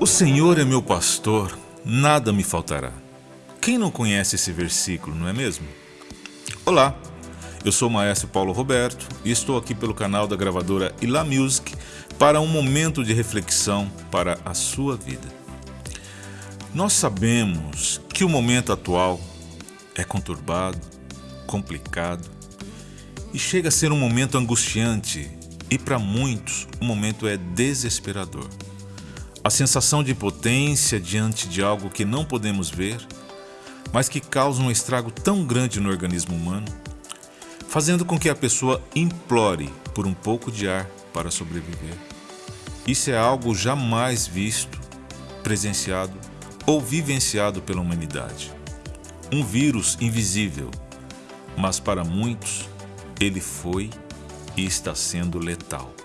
O Senhor é meu pastor, nada me faltará. Quem não conhece esse versículo, não é mesmo? Olá, eu sou o maestro Paulo Roberto e estou aqui pelo canal da gravadora Ila Music para um momento de reflexão para a sua vida. Nós sabemos que o momento atual é conturbado, complicado e chega a ser um momento angustiante e para muitos o momento é desesperador. A sensação de potência diante de algo que não podemos ver, mas que causa um estrago tão grande no organismo humano, fazendo com que a pessoa implore por um pouco de ar para sobreviver. Isso é algo jamais visto, presenciado ou vivenciado pela humanidade. Um vírus invisível, mas para muitos ele foi e está sendo letal.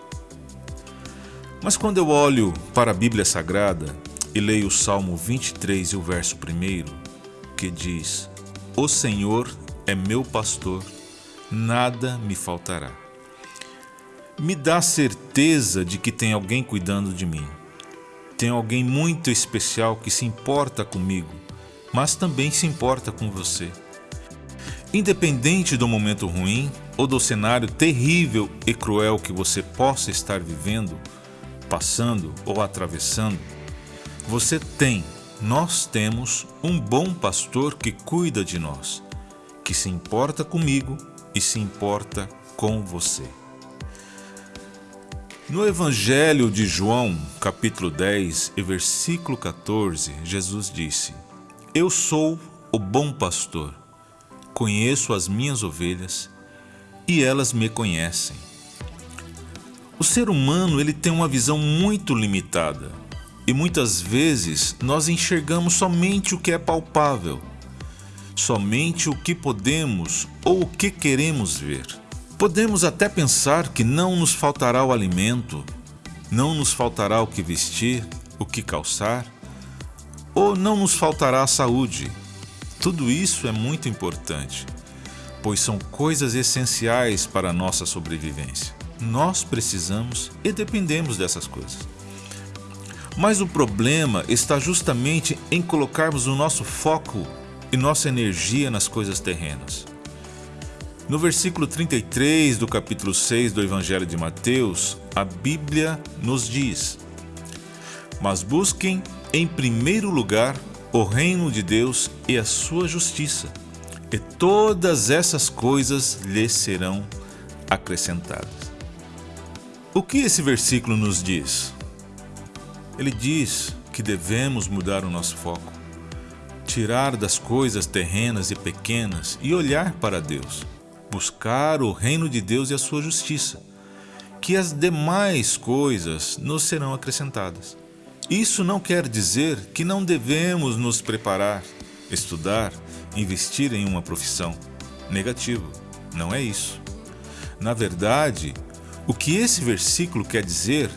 Mas quando eu olho para a Bíblia Sagrada e leio o Salmo 23 e o verso 1, que diz: O Senhor é meu pastor, nada me faltará. Me dá certeza de que tem alguém cuidando de mim. Tem alguém muito especial que se importa comigo, mas também se importa com você. Independente do momento ruim ou do cenário terrível e cruel que você possa estar vivendo, passando ou atravessando, você tem, nós temos um bom pastor que cuida de nós, que se importa comigo e se importa com você. No Evangelho de João, capítulo 10 e versículo 14, Jesus disse: Eu sou o bom pastor, conheço as minhas ovelhas e elas me conhecem o ser humano ele tem uma visão muito limitada e muitas vezes nós enxergamos somente o que é palpável, somente o que podemos ou o que queremos ver. Podemos até pensar que não nos faltará o alimento, não nos faltará o que vestir, o que calçar, ou não nos faltará a saúde. Tudo isso é muito importante, pois são coisas essenciais para a nossa sobrevivência. Nós precisamos e dependemos dessas coisas. Mas o problema está justamente em colocarmos o nosso foco e nossa energia nas coisas terrenas. No versículo 33 do capítulo 6 do Evangelho de Mateus, a Bíblia nos diz: Mas busquem em primeiro lugar o reino de Deus e a sua justiça, e todas essas coisas lhes serão acrescentadas. O que esse versículo nos diz? Ele diz que devemos mudar o nosso foco, tirar das coisas terrenas e pequenas e olhar para Deus, buscar o reino de Deus e a sua justiça, que as demais coisas nos serão acrescentadas. Isso não quer dizer que não devemos nos preparar, estudar, investir em uma profissão. Negativo, não é isso. Na verdade, o que esse versículo quer dizer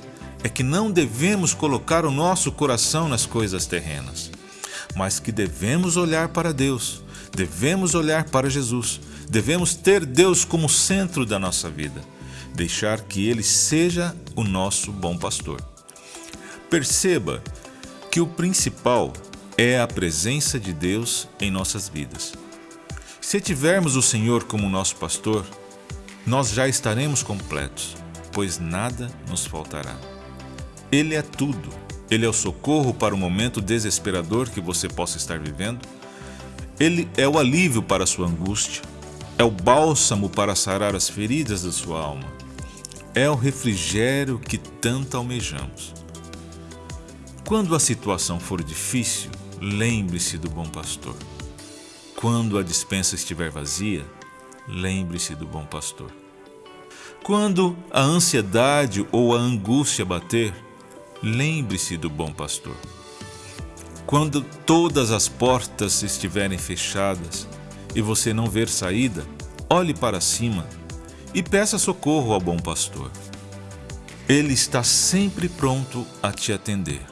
é que não devemos colocar o nosso coração nas coisas terrenas, mas que devemos olhar para Deus, devemos olhar para Jesus, devemos ter Deus como centro da nossa vida, deixar que Ele seja o nosso bom pastor. Perceba que o principal é a presença de Deus em nossas vidas. Se tivermos o Senhor como nosso pastor, nós já estaremos completos, pois nada nos faltará. Ele é tudo. Ele é o socorro para o momento desesperador que você possa estar vivendo. Ele é o alívio para a sua angústia. É o bálsamo para sarar as feridas da sua alma. É o refrigério que tanto almejamos. Quando a situação for difícil, lembre-se do bom pastor. Quando a dispensa estiver vazia, lembre-se do bom pastor. Quando a ansiedade ou a angústia bater, lembre-se do bom pastor. Quando todas as portas estiverem fechadas e você não ver saída, olhe para cima e peça socorro ao bom pastor. Ele está sempre pronto a te atender.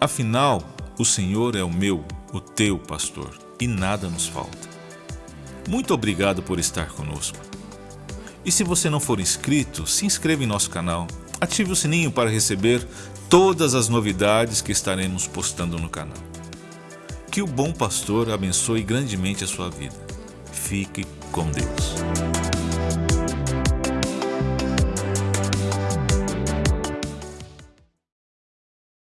Afinal, o Senhor é o meu, o teu pastor, e nada nos falta. Muito obrigado por estar conosco. E se você não for inscrito, se inscreva em nosso canal, ative o sininho para receber todas as novidades que estaremos postando no canal. Que o bom pastor abençoe grandemente a sua vida. Fique com Deus.